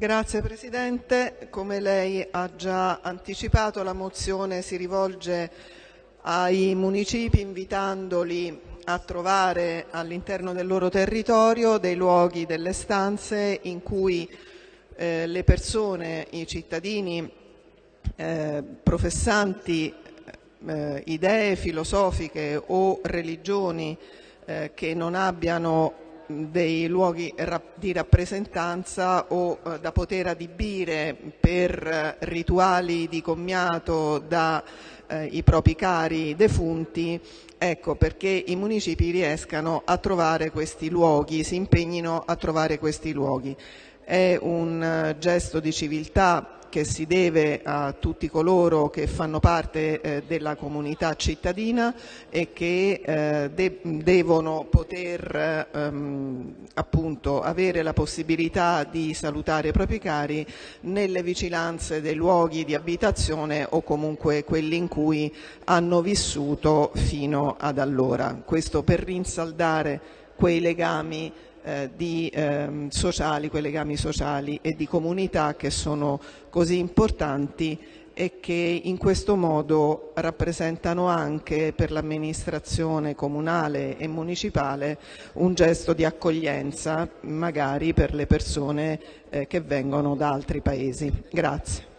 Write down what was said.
Grazie Presidente. Come lei ha già anticipato, la mozione si rivolge ai municipi invitandoli a trovare all'interno del loro territorio dei luoghi, delle stanze in cui eh, le persone, i cittadini eh, professanti eh, idee filosofiche o religioni eh, che non abbiano dei luoghi di rappresentanza o eh, da poter adibire per rituali di commiato dai eh, propri cari defunti, ecco perché i municipi riescano a trovare questi luoghi, si impegnino a trovare questi luoghi. È un eh, gesto di civiltà che si deve a tutti coloro che fanno parte eh, della comunità cittadina e che eh, de devono poter ehm, appunto avere la possibilità di salutare i propri cari nelle vicinanze dei luoghi di abitazione o comunque quelli in cui hanno vissuto fino ad allora. Questo per rinsaldare quei legami eh, di, eh, sociali, quei legami sociali e di comunità che sono così importanti e che in questo modo rappresentano anche per l'amministrazione comunale e municipale un gesto di accoglienza magari per le persone eh, che vengono da altri paesi. Grazie.